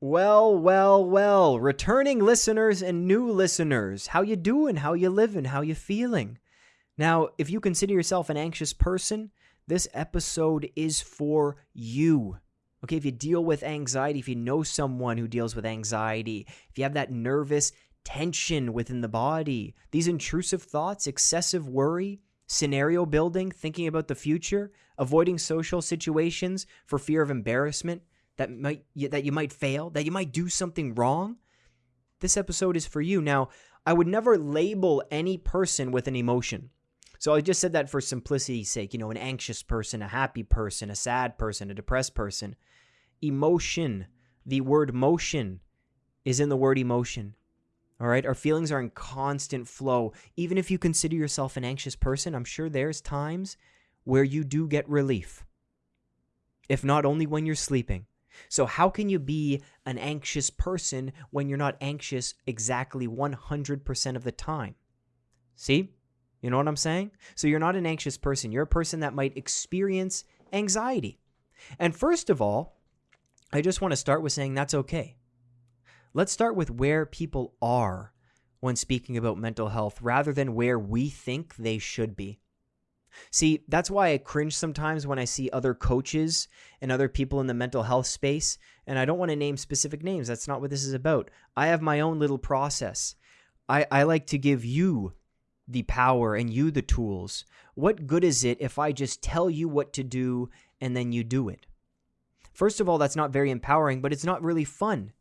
Well, well, well, returning listeners and new listeners, how you doing? How you living? How you feeling? Now, if you consider yourself an anxious person, this episode is for you. Okay, if you deal with anxiety, if you know someone who deals with anxiety, if you have that nervous tension within the body, these intrusive thoughts, excessive worry, scenario building, thinking about the future, avoiding social situations for fear of embarrassment, that might that you might fail, that you might do something wrong, this episode is for you. Now, I would never label any person with an emotion. So I just said that for simplicity's sake, you know, an anxious person, a happy person, a sad person, a depressed person. Emotion, the word motion is in the word emotion. All right, our feelings are in constant flow. Even if you consider yourself an anxious person, I'm sure there's times where you do get relief. If not only when you're sleeping, so, how can you be an anxious person when you're not anxious exactly 100% of the time? See? You know what I'm saying? So, you're not an anxious person. You're a person that might experience anxiety. And first of all, I just want to start with saying that's okay. Let's start with where people are when speaking about mental health rather than where we think they should be. See, that's why I cringe sometimes when I see other coaches and other people in the mental health space. And I don't want to name specific names. That's not what this is about. I have my own little process. I, I like to give you the power and you the tools. What good is it if I just tell you what to do and then you do it? First of all, that's not very empowering, but it's not really fun.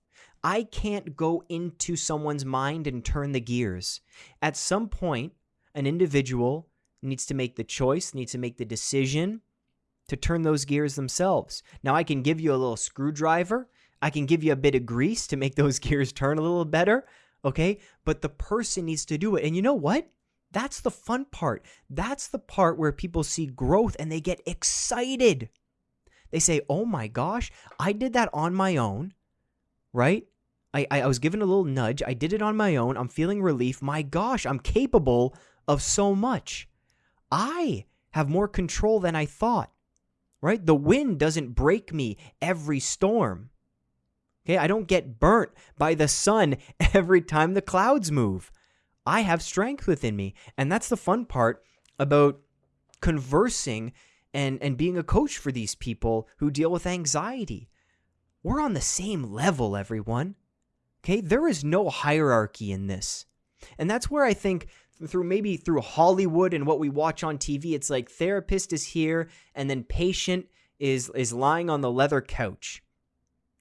I can't go into someone's mind and turn the gears. At some point, an individual needs to make the choice, needs to make the decision to turn those gears themselves. Now, I can give you a little screwdriver, I can give you a bit of grease to make those gears turn a little better, okay? But the person needs to do it. And you know what? That's the fun part. That's the part where people see growth and they get excited. They say, oh my gosh, I did that on my own, right? I, I, was given a little nudge. I did it on my own. I'm feeling relief. My gosh, I'm capable of so much. I have more control than I thought, right? The wind doesn't break me every storm. Okay, I don't get burnt by the sun every time the clouds move. I have strength within me. And that's the fun part about conversing and, and being a coach for these people who deal with anxiety. We're on the same level, everyone. Okay, there is no hierarchy in this. And that's where I think through maybe through Hollywood and what we watch on TV, it's like therapist is here and then patient is is lying on the leather couch.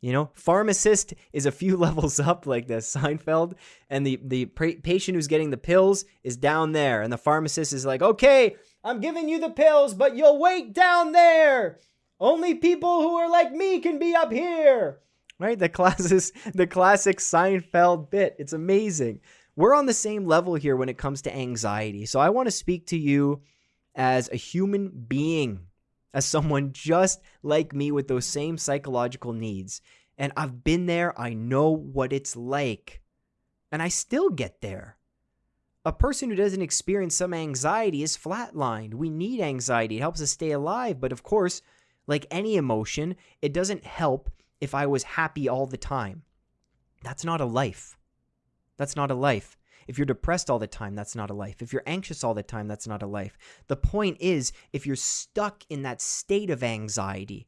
You know, pharmacist is a few levels up, like the Seinfeld, and the the patient who's getting the pills is down there, and the pharmacist is like, "Okay, I'm giving you the pills, but you'll wait down there. Only people who are like me can be up here." Right? The classes, the classic Seinfeld bit. It's amazing we're on the same level here when it comes to anxiety. So I want to speak to you as a human being, as someone just like me with those same psychological needs. And I've been there, I know what it's like. And I still get there. A person who doesn't experience some anxiety is flatlined. We need anxiety, it helps us stay alive. But of course, like any emotion, it doesn't help if I was happy all the time. That's not a life. That's not a life. If you're depressed all the time, that's not a life. If you're anxious all the time, that's not a life. The point is, if you're stuck in that state of anxiety,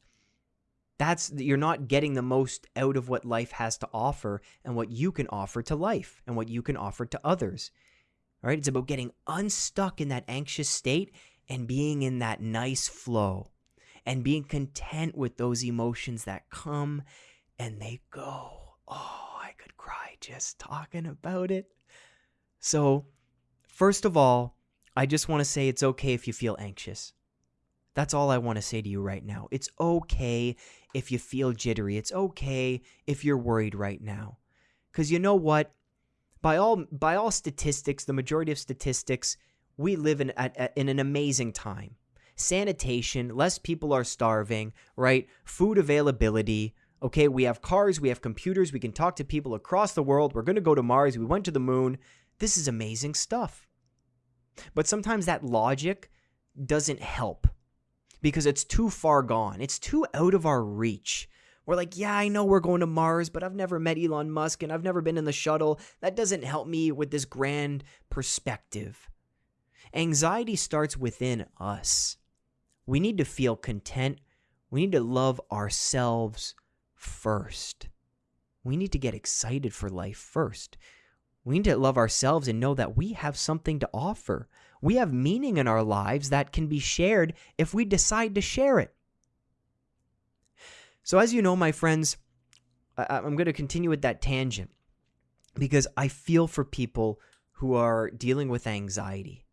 that's you're not getting the most out of what life has to offer and what you can offer to life and what you can offer to others. All right, it's about getting unstuck in that anxious state and being in that nice flow and being content with those emotions that come and they go. Oh, just talking about it. So, first of all, I just want to say it's okay if you feel anxious. That's all I want to say to you right now. It's okay if you feel jittery. It's okay if you're worried right now. Cuz you know what? By all by all statistics, the majority of statistics, we live in at, at, in an amazing time. Sanitation, less people are starving, right? Food availability, Okay, we have cars, we have computers, we can talk to people across the world. We're going to go to Mars, we went to the moon. This is amazing stuff. But sometimes that logic doesn't help because it's too far gone, it's too out of our reach. We're like, yeah, I know we're going to Mars, but I've never met Elon Musk and I've never been in the shuttle. That doesn't help me with this grand perspective. Anxiety starts within us. We need to feel content. We need to love ourselves first. We need to get excited for life first. We need to love ourselves and know that we have something to offer. We have meaning in our lives that can be shared if we decide to share it. So, as you know, my friends, I- am going to continue with that tangent because I feel for people who are dealing with anxiety.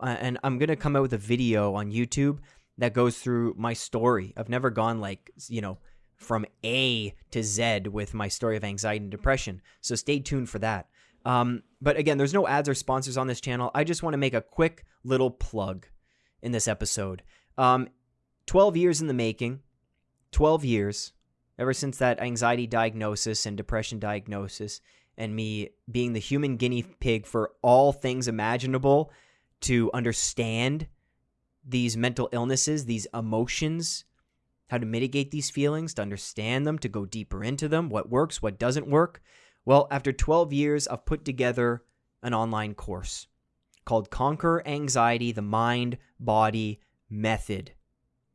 Uh, and I'm going to come out with a video on YouTube that goes through my story. I've never gone like, you know, from A to Z with my story of anxiety and depression. So stay tuned for that. Um, but again, there's no ads or sponsors on this channel. I just want to make a quick little plug in this episode. Um, 12 years in the making, 12 years, ever since that anxiety diagnosis and depression diagnosis, and me being the human guinea pig for all things imaginable to understand these mental illnesses, these emotions, how to mitigate these feelings, to understand them, to go deeper into them, what works, what doesn't work. Well, after 12 years, I've put together an online course called Conquer Anxiety the Mind Body Method.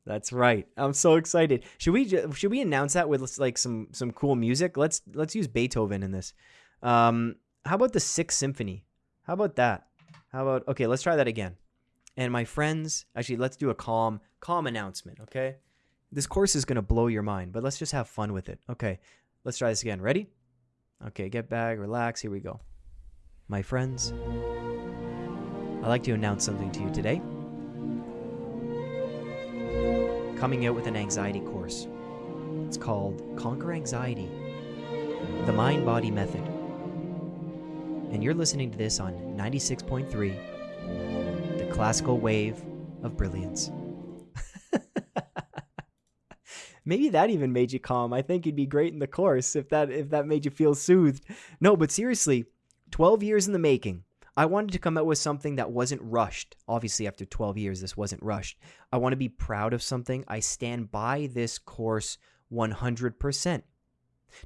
That's right. I'm so excited. Should we should we announce that with like some some cool music? Let's let's use Beethoven in this. Um, how about the Sixth Symphony? How about that? How about okay? Let's try that again. And my friends, actually, let's do a calm calm announcement. Okay, this course is gonna blow your mind, but let's just have fun with it. Okay, let's try this again. Ready? Okay, get back, relax. Here we go. My friends, I'd like to announce something to you today. Coming out with an anxiety course. It's called Conquer Anxiety The Mind Body Method. And you're listening to this on 96.3, the classical wave of brilliance. Maybe that even made you calm. I think you'd be great in the course if that if that made you feel soothed. No, but seriously, 12 years in the making. I wanted to come out with something that wasn't rushed. Obviously, after 12 years, this wasn't rushed. I want to be proud of something. I stand by this course 100%.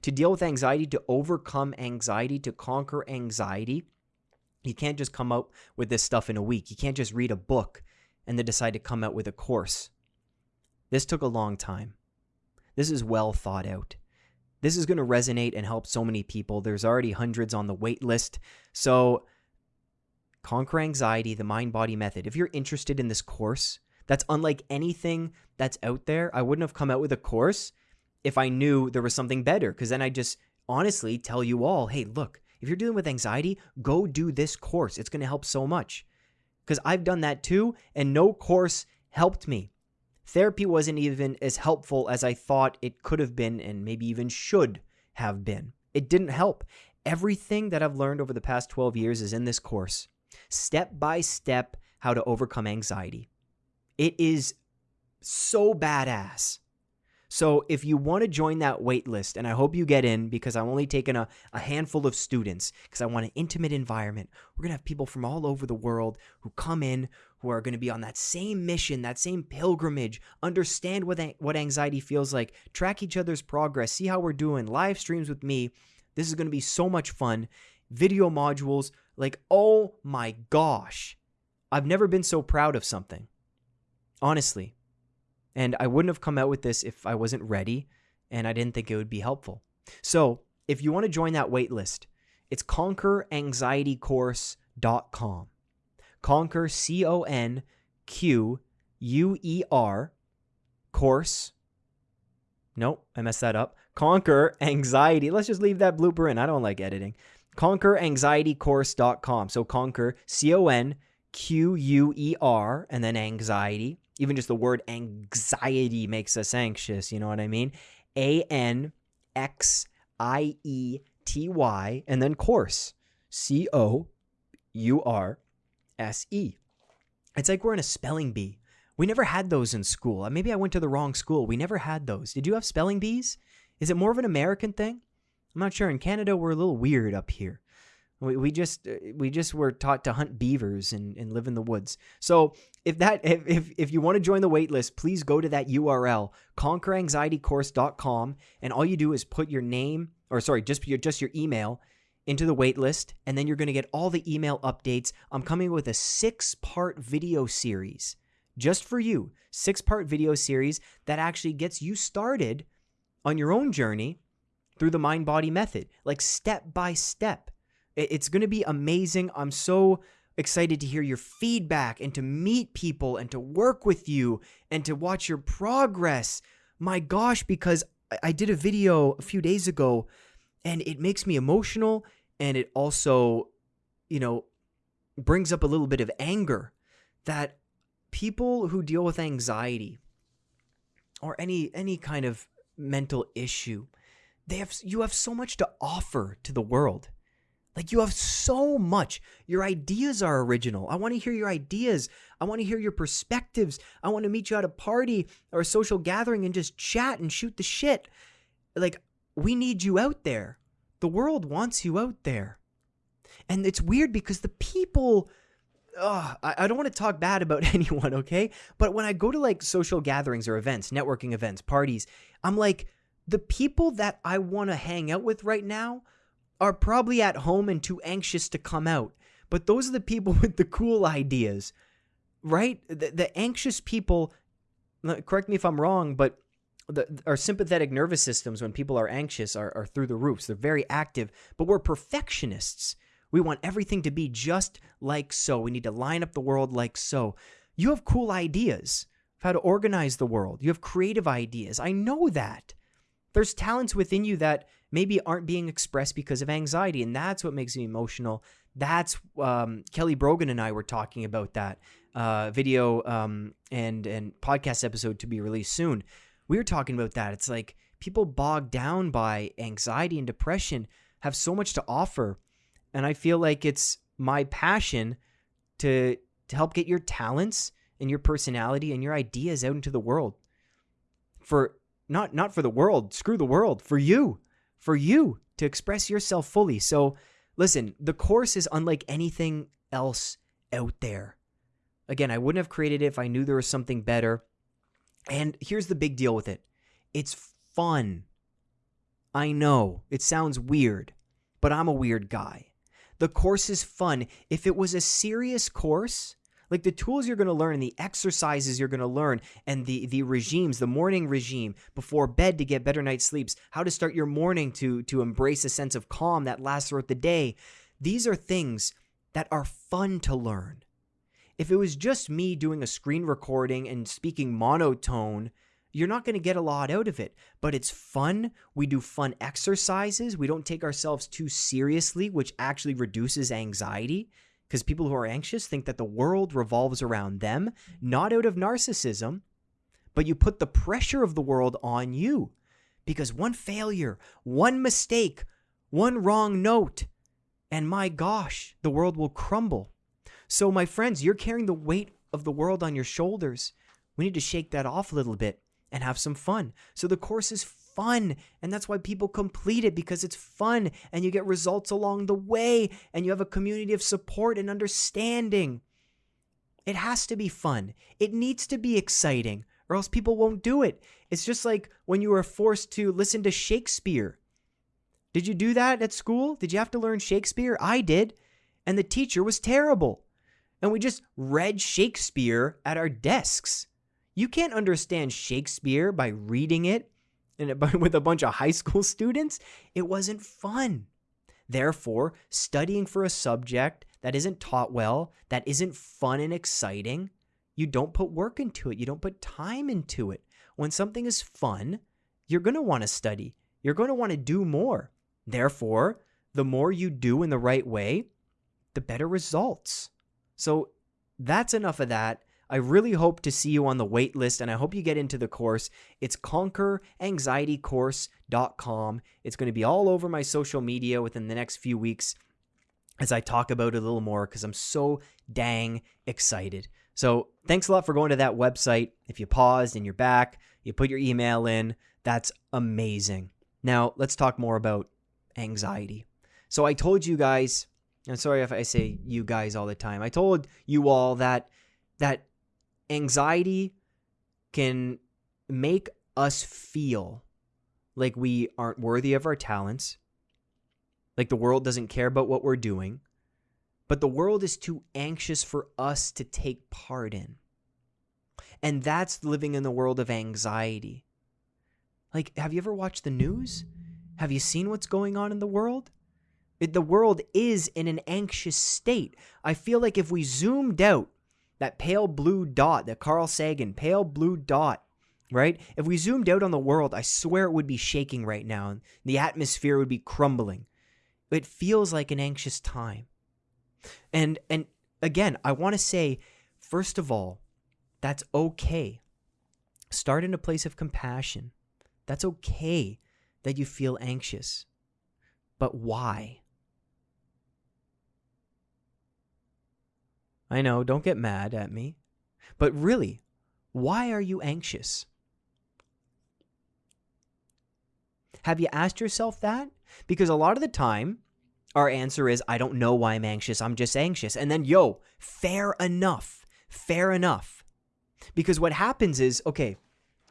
To deal with anxiety, to overcome anxiety, to conquer anxiety, you can't just come out with this stuff in a week. You can't just read a book and then decide to come out with a course. This took a long time. This is well thought out. This is going to resonate and help so many people. There's already hundreds on the wait list. So, Conquer Anxiety, the Mind Body Method. If you're interested in this course, that's unlike anything that's out there. I wouldn't have come out with a course if I knew there was something better, because then I just honestly tell you all hey, look, if you're dealing with anxiety, go do this course. It's going to help so much. Because I've done that too, and no course helped me. Therapy wasn't even as helpful as I thought it could have been and maybe even should have been. It didn't help. Everything that I've learned over the past 12 years is in this course. Step by step, how to overcome anxiety. It is so badass. So if you want to join that wait list, and I hope you get in because I'm only taking a, a handful of students because I want an intimate environment. We're going to have people from all over the world who come in, who are going to be on that same mission, that same pilgrimage, understand what, what anxiety feels like, track each other's progress, see how we're doing, live streams with me. This is going to be so much fun. Video modules, like, oh my gosh. I've never been so proud of something. Honestly. And I wouldn't have come out with this if I wasn't ready and I didn't think it would be helpful. So, if you want to join that wait list, it's conqueranxietycourse.com. Conquer, C O N Q U E R, course. Nope, I messed that up. Conquer anxiety. Let's just leave that blooper in. I don't like editing. Conqueranxietycourse.com. So conquer, C O N Q U E R, and then anxiety. Even just the word anxiety makes us anxious. You know what I mean? A N X I E T Y, and then course. C O U R S E. It's like we're in a spelling bee. We never had those in school. Maybe I went to the wrong school. We never had those. Did you have spelling bees? Is it more of an American thing? I'm not sure. In Canada, we're a little weird up here. We, we just uh, we just were taught to hunt beavers and, and live in the woods. So if that if, if, if you want to join the waitlist, please go to that URL, conqueranxietycourse.com, and all you do is put your name or sorry, just your just your email into the waitlist, and then you're going to get all the email updates. I'm coming with a six part video series just for you, six part video series that actually gets you started on your own journey through the mind body method, like step by step. It's going to be amazing. I'm so excited to hear your feedback and to meet people and to work with you and to watch your progress. My gosh, because I did a video a few days ago and it makes me emotional and it also you know brings up a little bit of anger that people who deal with anxiety or any any kind of mental issue they have you have so much to offer to the world. Like you have so much. Your ideas are original. I want to hear your ideas. I want to hear your perspectives. I want to meet you at a party or a social gathering and just chat and shoot the shit. Like we need you out there the world wants you out there. And it's weird because the people I, I don't want to talk bad about anyone, okay? But when I go to like social gatherings or events, networking events, parties, I'm like, the people that I want to hang out with right now are probably at home and too anxious to come out. But those are the people with the cool ideas, right? The, the anxious people, correct me if I'm wrong, but the, our sympathetic nervous systems when people are anxious are, are through the roofs. They're very active, but we're perfectionists. We want everything to be just like so. We need to line up the world like so. You have cool ideas of how to organize the world. You have creative ideas. I know that. There's talents within you that maybe aren't being expressed because of anxiety, and that's what makes me emotional. That's um, Kelly Brogan and I were talking about that uh, video um, and and podcast episode to be released soon we were talking about that. It's like people bogged down by anxiety and depression have so much to offer. And I feel like it's my passion to to help get your talents and your personality and your ideas out into the world. For not not for the world, screw the world, for you. For you to express yourself fully. So listen, the course is unlike anything else out there. Again, I wouldn't have created it if I knew there was something better. And here's the big deal with it it's fun. I know it sounds weird, but I'm a weird guy. The course is fun. If it was a serious course, like the tools you're going to learn and the exercises you're going to learn and the the regimes the morning regime before bed to get better night sleeps how to start your morning to to embrace a sense of calm that lasts throughout the day these are things that are fun to learn if it was just me doing a screen recording and speaking monotone, you're not going to get a lot out of it. But it's fun. We do fun exercises. We don't take ourselves too seriously, which actually reduces anxiety because people who are anxious think that the world revolves around them, not out of narcissism, but you put the pressure of the world on you because one failure, one mistake, one wrong note, and my gosh, the world will crumble. So, my friends, you're carrying the weight of the world on your shoulders. We need to shake that off a little bit and have some fun. So, the course is fun, and that's why people complete it because it's fun and you get results along the way and you have a community of support and understanding. It has to be fun, it needs to be exciting, or else people won't do it. It's just like when you were forced to listen to Shakespeare. Did you do that at school? Did you have to learn Shakespeare? I did. And the teacher was terrible and we just read Shakespeare at our desks. You can't understand Shakespeare by reading it and with a bunch of high school students. It wasn't fun. Therefore, studying for a subject that isn't taught well, that isn't fun and exciting, you don't put work into it. You don't put time into it. When something is fun, you're going to want to study. You're going to want to do more. Therefore, the more you do in the right way, the better results. So that's enough of that. I really hope to see you on the wait list and I hope you get into the course. It's conqueranxietycourse.com. It's going to be all over my social media within the next few weeks as I talk about it a little more because I'm so dang excited. So, thanks a lot for going to that website. If you paused and you're back, you put your email in, that's amazing. Now, let's talk more about anxiety. So, I told you guys I'm sorry if I say you guys all the time. I told you all that that anxiety can make us feel like we aren't worthy of our talents, like the world doesn't care about what we're doing, but the world is too anxious for us to take part in. And that's living in the world of anxiety. Like, have you ever watched the news? Have you seen what's going on in the world? It, the world is in an anxious state. I feel like if we zoomed out that pale blue dot, that Carl Sagan pale blue dot, right? If we zoomed out on the world, I swear it would be shaking right now and the atmosphere would be crumbling. It feels like an anxious time. And and again, I want to say first of all, that's okay. Start in a place of compassion. That's okay that you feel anxious. But why? I know, don't get mad at me. But really, why are you anxious? Have you asked yourself that? Because a lot of the time, our answer is, I don't know why I'm anxious. I'm just anxious. And then, yo, fair enough. Fair enough. Because what happens is, okay,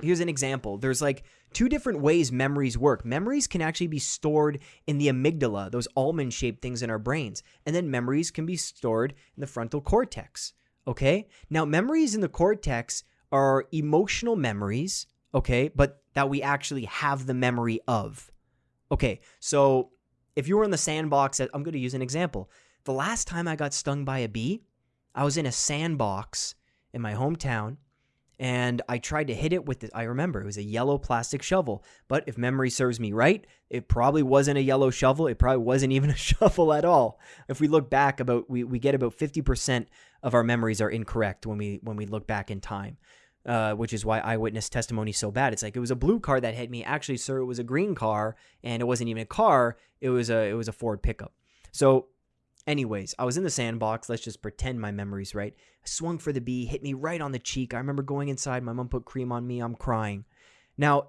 here's an example. There's like two different ways memories work. Memories can actually be stored in the amygdala, those almond shaped things in our brains. And then memories can be stored in the frontal cortex. Okay? Now, memories in the cortex are emotional memories, okay, but that we actually have the memory of. Okay, so if you were in the sandbox, uh, I'm going to use an example. The last time I got stung by a bee, I was in a sandbox in my hometown and I tried to hit it with I remember it was a yellow plastic shovel. But if memory serves me right, it probably wasn't a yellow shovel. It probably wasn't even a shovel at all. If we look back about we, we get about 50% of our memories are incorrect when we when we look back in time. Uh, which is why eyewitness testimony is so bad. It's like it was a blue car that hit me. Actually, sir, it was a green car, and it wasn't even a car. It was a it was a Ford pickup. So Anyways, I was in the sandbox. Let's just pretend my memory's right. I swung for the bee, hit me right on the cheek. I remember going inside. My mom put cream on me. I'm crying. Now,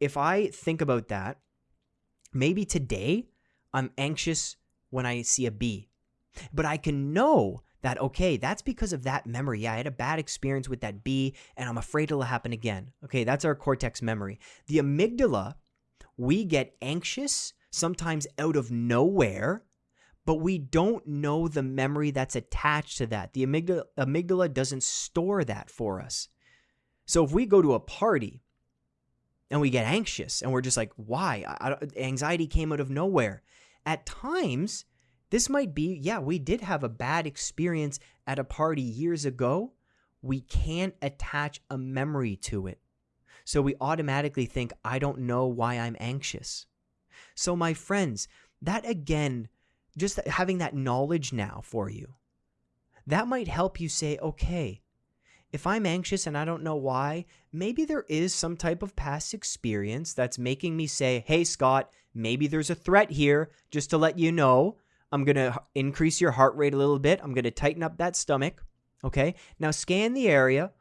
if I think about that, maybe today I'm anxious when I see a bee. But I can know that, okay, that's because of that memory. Yeah, I had a bad experience with that bee and I'm afraid it'll happen again. Okay, that's our cortex memory. The amygdala, we get anxious sometimes out of nowhere but we don't know the memory that's attached to that. The amygdala, amygdala doesn't store that for us. So if we go to a party and we get anxious and we're just like, why? I, anxiety came out of nowhere. At times, this might be, yeah, we did have a bad experience at a party years ago. We can't attach a memory to it. So we automatically think, I don't know why I'm anxious. So, my friends, that again just having that knowledge now for you, that might help you say, okay, if I'm anxious and I don't know why, maybe there is some type of past experience that's making me say, hey, Scott, maybe there's a threat here. Just to let you know, I'm going to increase your heart rate a little bit. I'm going to tighten up that stomach. Okay. Now scan the area.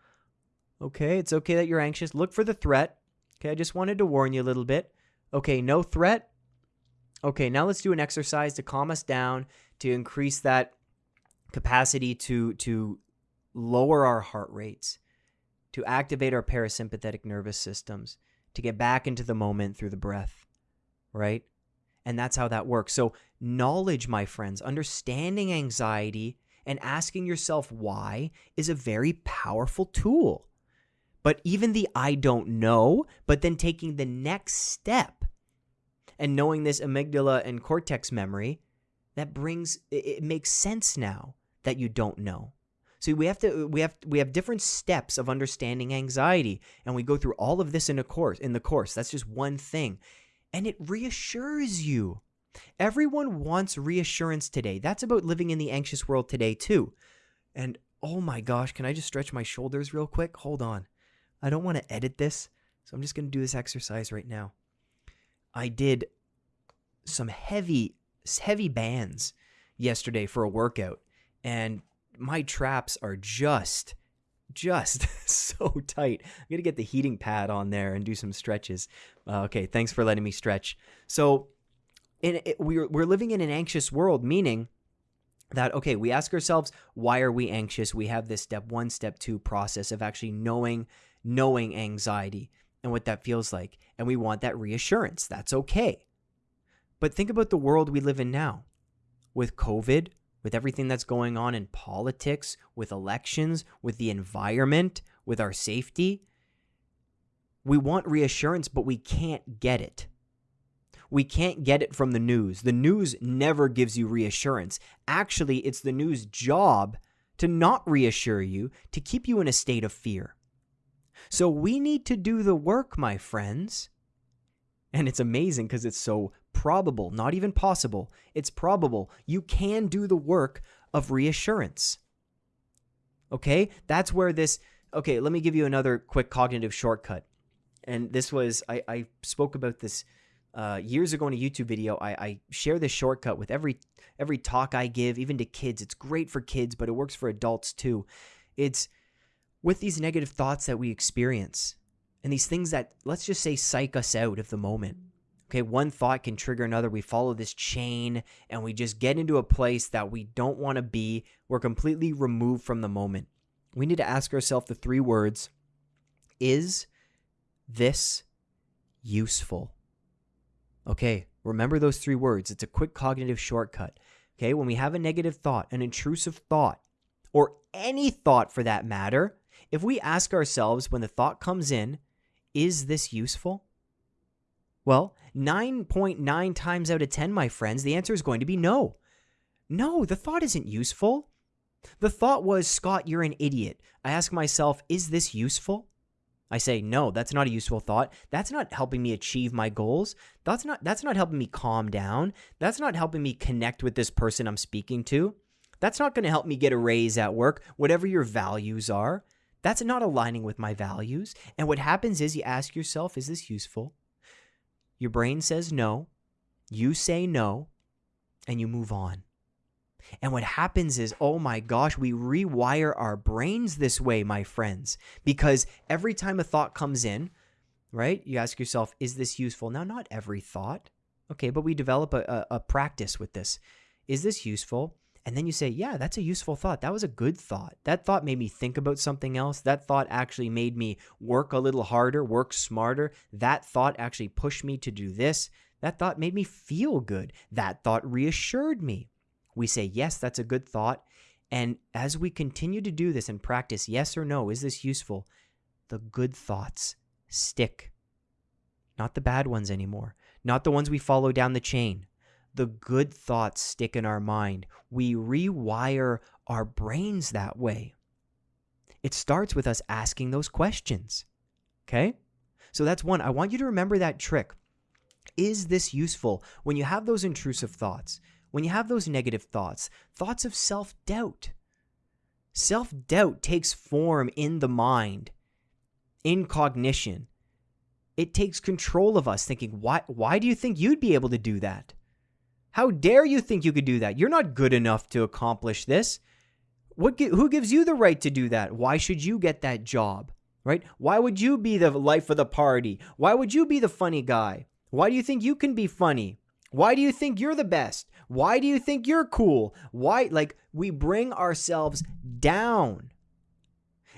Okay. It's okay that you're anxious. Look for the threat. Okay. I just wanted to warn you a little bit. Okay. No threat. Okay, now let's do an exercise to calm us down, to increase that capacity to to lower our heart rates, to activate our parasympathetic nervous systems, to get back into the moment through the breath, right? And that's how that works. So, knowledge, my friends, understanding anxiety and asking yourself why is a very powerful tool. But even the I don't know, but then taking the next step and knowing this amygdala and cortex memory, that brings it, makes sense now that you don't know. So we have to we have we have different steps of understanding anxiety and we go through all of this in a course in the course. That's just one thing. And it reassures you. Everyone wants reassurance today. That's about living in the anxious world today too. And oh my gosh, can I just stretch my shoulders real quick? Hold on. I don't want to edit this. So I'm just going to do this exercise right now. I did some heavy heavy bands yesterday for a workout and my traps are just just so tight. I'm to get the heating pad on there and do some stretches. Uh, okay, thanks for letting me stretch. So in, it, we're we're living in an anxious world meaning that okay we ask ourselves why are we anxious we have this step 1 step 2 process of actually knowing knowing anxiety and what that feels like and we want that reassurance that's okay but think about the world we live in now with covid with everything that's going on in politics with elections with the environment with our safety we want reassurance but we can't get it we can't get it from the news. The news never gives you reassurance. Actually, it's the news' job to not reassure you, to keep you in a state of fear. So we need to do the work, my friends. And it's amazing because it's so probable, not even possible. It's probable. You can do the work of reassurance. Okay? That's where this. Okay, let me give you another quick cognitive shortcut. And this was, I, I spoke about this uh, years ago in a YouTube video, I, I share this shortcut with every every talk I give, even to kids. It's great for kids, but it works for adults too. It's with these negative thoughts that we experience and these things that let's just say psych us out of the moment. Okay, one thought can trigger another. We follow this chain and we just get into a place that we don't want to be. We're completely removed from the moment. We need to ask ourselves the three words Is this useful? Okay, remember those three words. It's a quick cognitive shortcut. Okay, when we have a negative thought, an intrusive thought, or any thought for that matter, if we ask ourselves when the thought comes in, is this useful? Well, 9.9 times out of 10, my friends, the answer is going to be no. No, the thought isn't useful. The thought was, Scott, you're an idiot. I ask myself, is this useful? I say, no, that's not a useful thought. That's not helping me achieve my goals. That's not that's not helping me calm down. That's not helping me connect with this person I'm speaking to. That's not going to help me get a raise at work, whatever your values are. That's not aligning with my values. And what happens is you ask yourself, is this useful? Your brain says no. You say no, and you move on. And what happens is, oh my gosh, we rewire our brains this way, my friends, because every time a thought comes in, right, you ask yourself, is this useful? Now, not every thought, okay, but we develop a, a, a practice with this. Is this useful? And then you say, yeah, that's a useful thought. That was a good thought. That thought made me think about something else. That thought actually made me work a little harder, work smarter. That thought actually pushed me to do this. That thought made me feel good. That thought reassured me. We say, yes, that's a good thought. And as we continue to do this and practice, yes or no, is this useful? The good thoughts stick. Not the bad ones anymore, not the ones we follow down the chain. The good thoughts stick in our mind. We rewire our brains that way. It starts with us asking those questions. Okay? So that's one. I want you to remember that trick. Is this useful when you have those intrusive thoughts? when you have those negative thoughts, thoughts of self doubt. Self doubt takes form in the mind, in cognition. It takes control of us, thinking, why, why do you think you'd be able to do that? How dare you think you could do that? You're not good enough to accomplish this. What, who gives you the right to do that? Why should you get that job? Right? Why would you be the life of the party? Why would you be the funny guy? Why do you think you can be funny? Why do you think you're the best? Why do you think you're cool? Why? Like, we bring ourselves down.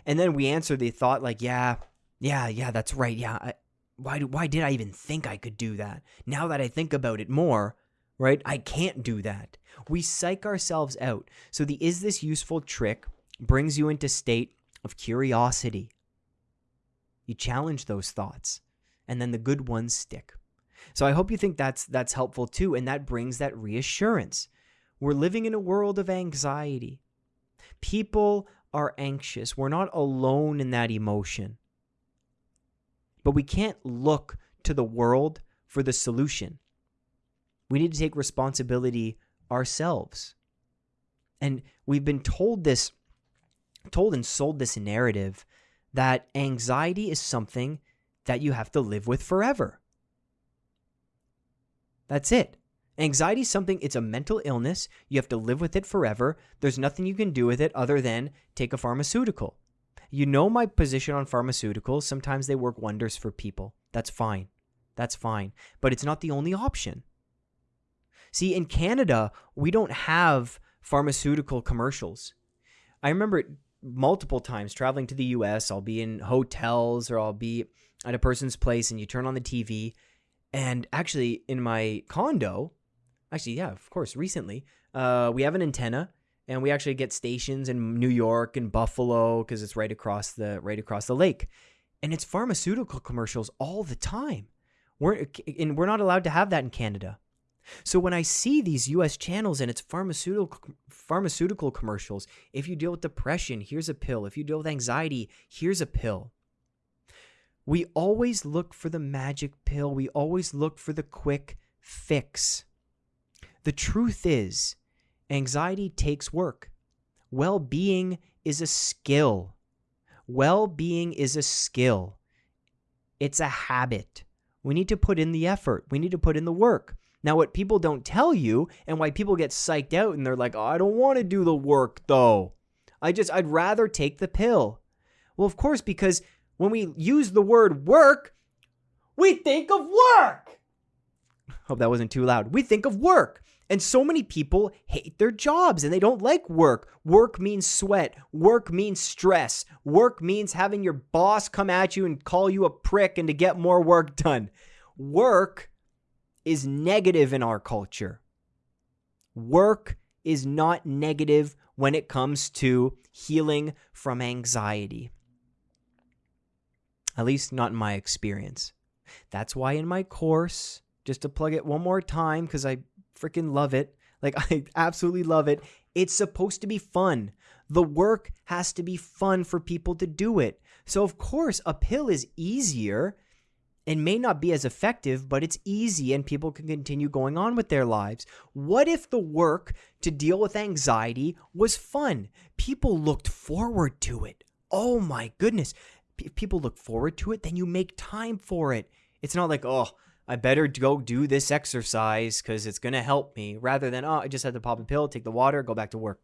And then we answer the thought, like, yeah, yeah, yeah, that's right. Yeah. I, why, do, why did I even think I could do that? Now that I think about it more, right, I can't do that. We psych ourselves out. So the is this useful trick brings you into state of curiosity. You challenge those thoughts, and then the good ones stick. So I hope you think that's that's helpful too and that brings that reassurance. We're living in a world of anxiety. People are anxious. We're not alone in that emotion. But we can't look to the world for the solution. We need to take responsibility ourselves. And we've been told this told and sold this narrative that anxiety is something that you have to live with forever. That's it. Anxiety is something, it's a mental illness. You have to live with it forever. There's nothing you can do with it other than take a pharmaceutical. You know my position on pharmaceuticals. Sometimes they work wonders for people. That's fine. That's fine. But it's not the only option. See, in Canada, we don't have pharmaceutical commercials. I remember multiple times traveling to the US, I'll be in hotels or I'll be at a person's place and you turn on the TV and actually in my condo, actually yeah, of course, recently, uh, we have an antenna and we actually get stations in New York and Buffalo because it's right across the right across the lake, and it's pharmaceutical commercials all the time. We're and we're not allowed to have that in Canada. So when I see these U.S. channels and it's pharmaceutical pharmaceutical commercials, if you deal with depression, here's a pill. If you deal with anxiety, here's a pill. We always look for the magic pill. We always look for the quick fix. The truth is, Anxiety takes work. Well being is a skill. Well being is a skill. It's a habit. We need to put in the effort, we need to put in the work. Now, what people don't tell you and why people get psyched out and they're like, oh, I don't want to do the work though. I just, I'd rather take the pill. Well, of course, because when we use the word work, we think of work. Hope that wasn't too loud. We think of work. And so many people hate their jobs and they don't like work. Work means sweat. Work means stress. Work means having your boss come at you and call you a prick and to get more work done. Work is negative in our culture. Work is not negative when it comes to healing from anxiety. At least, not in my experience. That's why in my course, just to plug it one more time, because I freaking love it. Like, I absolutely love it. It's supposed to be fun. The work has to be fun for people to do it. So, of course, a pill is easier and may not be as effective, but it's easy and people can continue going on with their lives. What if the work to deal with anxiety was fun? People looked forward to it. Oh my goodness. If people look forward to it, then you make time for it. It's not like, oh, I better go do this exercise because it's going to help me rather than, oh, I just had to pop a pill, take the water, go back to work.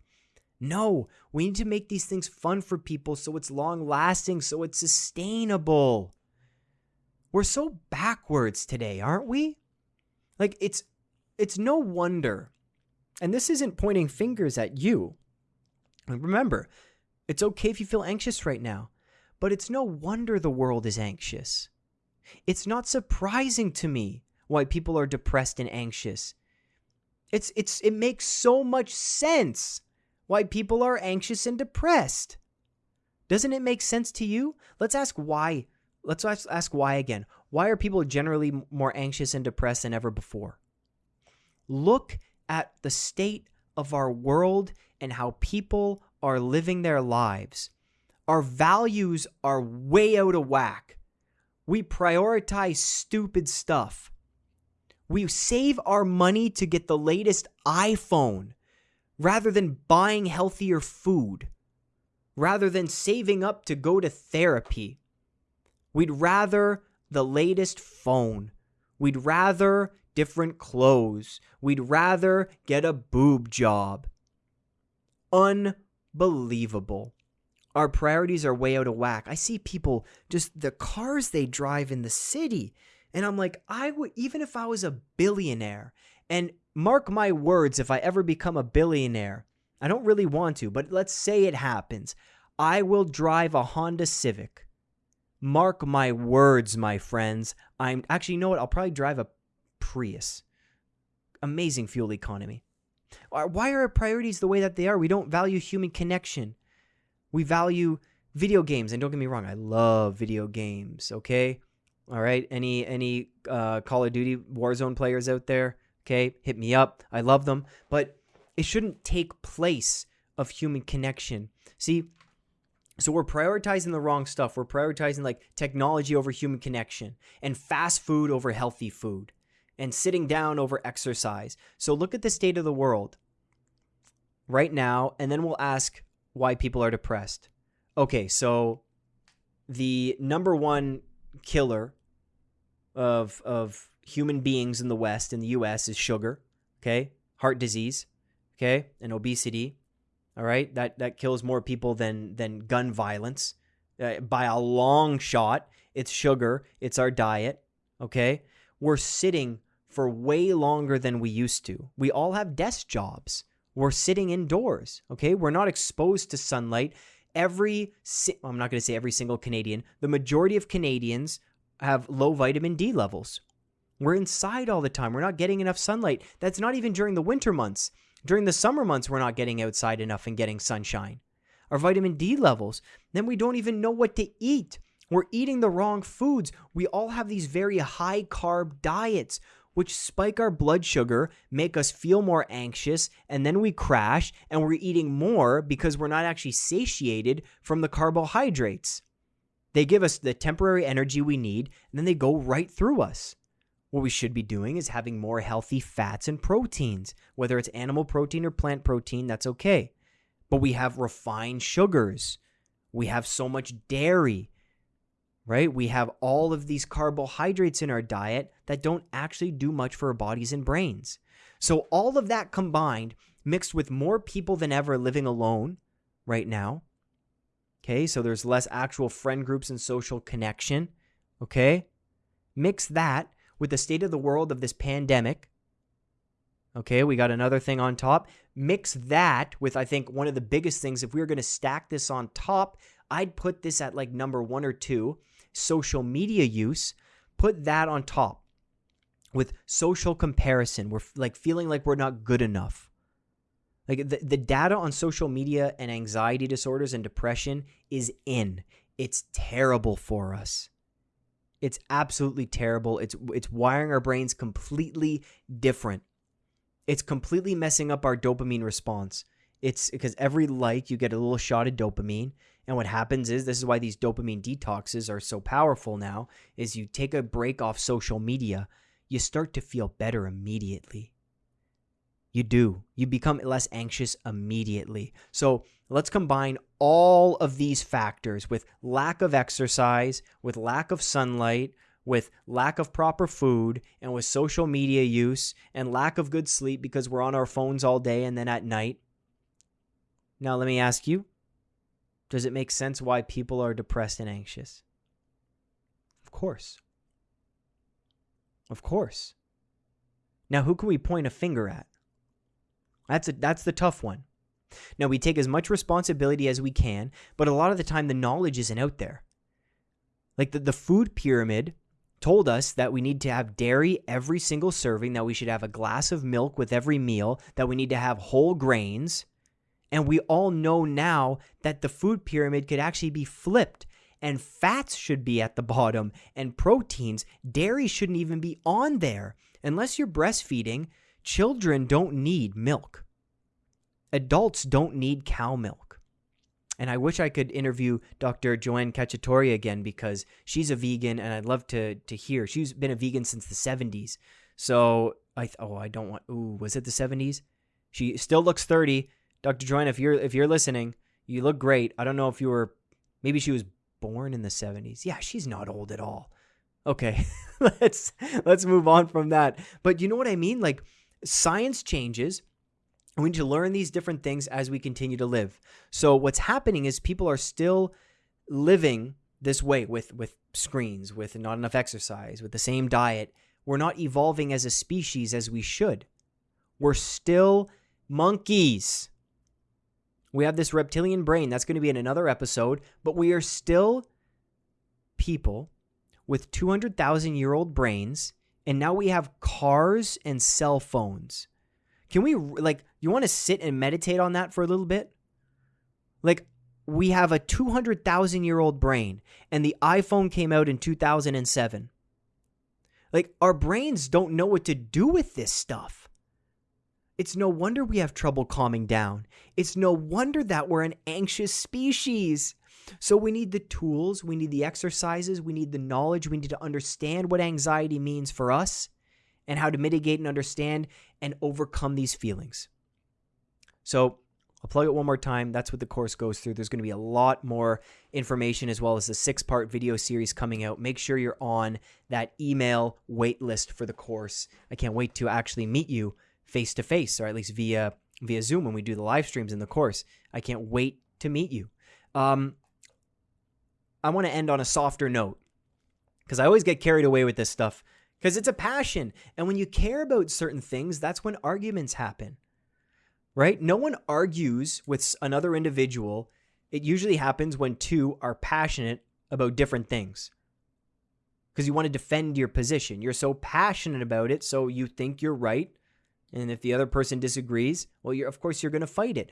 No, we need to make these things fun for people so it's long lasting, so it's sustainable. We're so backwards today, aren't we? Like it's it's no wonder. And this isn't pointing fingers at you. Remember, it's okay if you feel anxious right now, but it's no wonder the world is anxious. It's not surprising to me why people are depressed and anxious. It's it's it makes so much sense why people are anxious and depressed. Doesn't it make sense to you? Let's ask why. Let's ask why again. Why are people generally more anxious and depressed than ever before? Look at the state of our world and how people are living their lives. Our values are way out of whack. We prioritize stupid stuff. We save our money to get the latest iPhone rather than buying healthier food, rather than saving up to go to therapy. We'd rather the latest phone. We'd rather different clothes. We'd rather get a boob job. Unbelievable our priorities are way out of whack. I see people just the cars they drive in the city. And I'm like, I would, even if I was a billionaire, and mark my words, if I ever become a billionaire, I don't really want to, but let's say it happens, I will drive a Honda Civic. Mark my words, my friends. I'm actually, you know what? I'll probably drive a Prius. Amazing fuel economy. Why are our priorities the way that they are? We don't value human connection. We value video games, and don't get me wrong, I love video games. Okay, all right. Any any uh, Call of Duty Warzone players out there? Okay, hit me up. I love them, but it shouldn't take place of human connection. See, so we're prioritizing the wrong stuff. We're prioritizing like technology over human connection and fast food over healthy food and sitting down over exercise. So look at the state of the world right now and then we'll ask why people are depressed. Okay, so the number one killer of of human beings in the West in the US is sugar, okay? Heart disease, okay? And obesity. All right? That that kills more people than than gun violence. Uh, by a long shot, it's sugar, it's our diet, okay? We're sitting for way longer than we used to. We all have desk jobs. We're sitting indoors, okay? We're not exposed to sunlight. Every, I'm not going to say every single Canadian, the majority of Canadians have low vitamin D levels. We're inside all the time. We're not getting enough sunlight. That's not even during the winter months. During the summer months, we're not getting outside enough and getting sunshine. Our vitamin D levels, then we don't even know what to eat. We're eating the wrong foods. We all have these very high carb diets, which spike our blood sugar, make us feel more anxious, and then we crash and we're eating more because we're not actually satiated from the carbohydrates. They give us the temporary energy we need, and then they go right through us. What we should be doing is having more healthy fats and proteins, whether it's animal protein or plant protein, that's okay. But we have refined sugars. We have so much dairy, right? We have all of these carbohydrates in our diet that don't actually do much for our bodies and brains. So, all of that combined, mixed with more people than ever living alone right now. Okay, so there's less actual friend groups and social connection. Okay, mix that with the state of the world of this pandemic. Okay, we got another thing on top. Mix that with, I think, one of the biggest things. If we were going to stack this on top, I'd put this at like number one or two social media use. Put that on top with social comparison. We're like feeling like we're not good enough. Like the, the data on social media and anxiety disorders and depression is in. It's terrible for us. It's absolutely terrible. It's it's wiring our brains completely different. It's completely messing up our dopamine response. It's because every like you get a little shot of dopamine and what happens is this is why these dopamine detoxes are so powerful now is you take a break off social media, you start to feel better immediately. You do. You become less anxious immediately. So let's combine all of these factors with lack of exercise, with lack of sunlight, with lack of proper food, and with social media use and lack of good sleep because we're on our phones all day and then at night. Now, let me ask you does it make sense why people are depressed and anxious? Of course. Of course. Now, who can we point a finger at? That's a, that's the tough one. Now, we take as much responsibility as we can, but a lot of the time the knowledge isn't out there. Like the, the food pyramid told us that we need to have dairy every single serving, that we should have a glass of milk with every meal, that we need to have whole grains. And we all know now that the food pyramid could actually be flipped and fats should be at the bottom and proteins. Dairy shouldn't even be on there. Unless you're breastfeeding, Children don't need milk. Adults don't need cow milk. And I wish I could interview Dr. Joanne Cacciatore again because she's a vegan and I'd love to to hear. She's been a vegan since the 70s. So I oh, I don't want Ooh, was it the 70s? She still looks 30. Dr. Joanne, if you're if you're listening, you look great. I don't know if you were maybe she was born in the 70s. Yeah, she's not old at all. Okay. let's let's move on from that. But you know what I mean? Like science changes. We need to learn these different things as we continue to live. So what's happening is people are still living this way with with screens, with not enough exercise, with the same diet. We're not evolving as a species as we should. We're still monkeys. We have this reptilian brain. That's going to be in another episode, but we are still people with 200,000 year old brains and now we have cars and cell phones. Can we like you want to sit and meditate on that for a little bit? Like we have a 200,000 year old brain and the iPhone came out in 2007. Like our brains don't know what to do with this stuff. It's no wonder we have trouble calming down. It's no wonder that we're an anxious species. So we need the tools, we need the exercises, we need the knowledge, we need to understand what anxiety means for us and how to mitigate and understand and overcome these feelings. So I'll plug it one more time. That's what the course goes through. There's going to be a lot more information as well as a six part video series coming out. Make sure you're on that email wait list for the course. I can't wait to actually meet you face to face or at least via via Zoom when we do the live streams in the course. I can't wait to meet you. Um, I want to end on a softer note because I always get carried away with this stuff because it's a passion. And when you care about certain things, that's when arguments happen, right? No one argues with another individual. It usually happens when two are passionate about different things because you want to defend your position. You're so passionate about it, so you think you're right. And if the other person disagrees, well, you're, of course, you're going to fight it.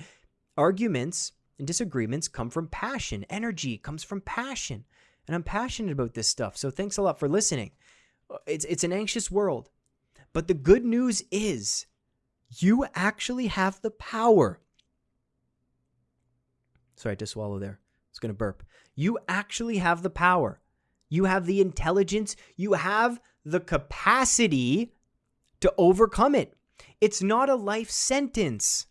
Arguments and disagreements come from passion. Energy comes from passion. And I'm passionate about this stuff. So thanks a lot for listening. Uh, it's, it's an anxious world. But the good news is you actually have the power. Sorry, I had to swallow there. It's going to burp. You actually have the power. You have the intelligence. You have the capacity to overcome it. It's not a life sentence.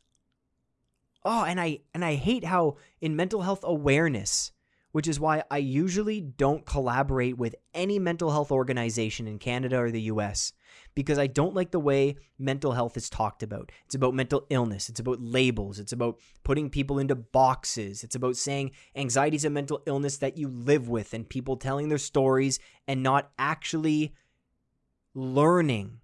Oh, and I and I hate how in mental health awareness, which is why I usually don't collaborate with any mental health organization in Canada or the US because I don't like the way mental health is talked about. It's about mental illness, it's about labels, it's about putting people into boxes, it's about saying anxiety is a mental illness that you live with and people telling their stories and not actually learning,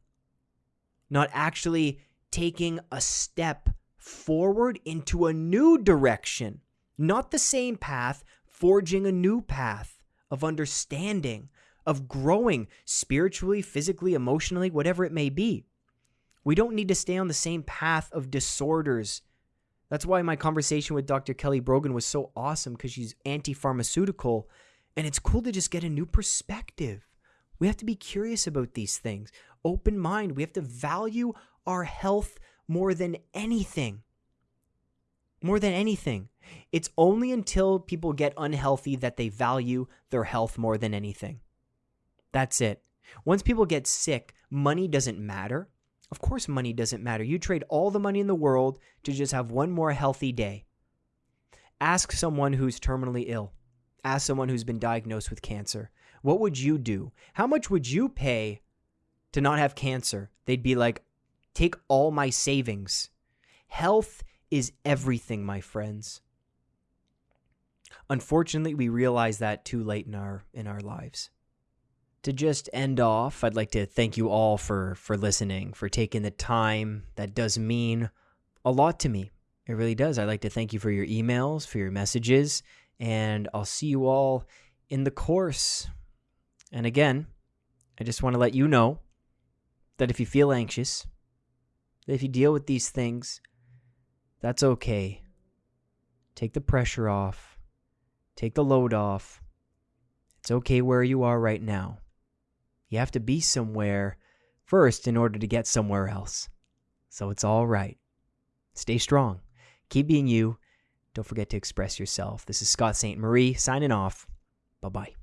not actually taking a step forward into a new direction, not the same path, forging a new path of understanding, of growing spiritually, physically, emotionally, whatever it may be. We don't need to stay on the same path of disorders. That's why my conversation with Dr. Kelly Brogan was so awesome because she's anti pharmaceutical and it's cool to just get a new perspective. We have to be curious about these things, open mind. We have to value our health more than anything. More than anything. It's only until people get unhealthy that they value their health more than anything. That's it. Once people get sick, money doesn't matter. Of course, money doesn't matter. You trade all the money in the world to just have one more healthy day. Ask someone who's terminally ill. Ask someone who's been diagnosed with cancer. What would you do? How much would you pay to not have cancer? They'd be like, take all my savings. Health is everything, my friends. Unfortunately, we realize that too late in our in our lives. To just end off, I'd like to thank you all for for listening, for taking the time. That does mean a lot to me. It really does. I'd like to thank you for your emails, for your messages, and I'll see you all in the course. And again, I just want to let you know that if you feel anxious, that if you deal with these things, that's okay. Take the pressure off. Take the load off. It's okay where you are right now. You have to be somewhere first in order to get somewhere else. So it's all right. Stay strong. Keep being you. Don't forget to express yourself. This is Scott St. Marie signing off. Bye bye.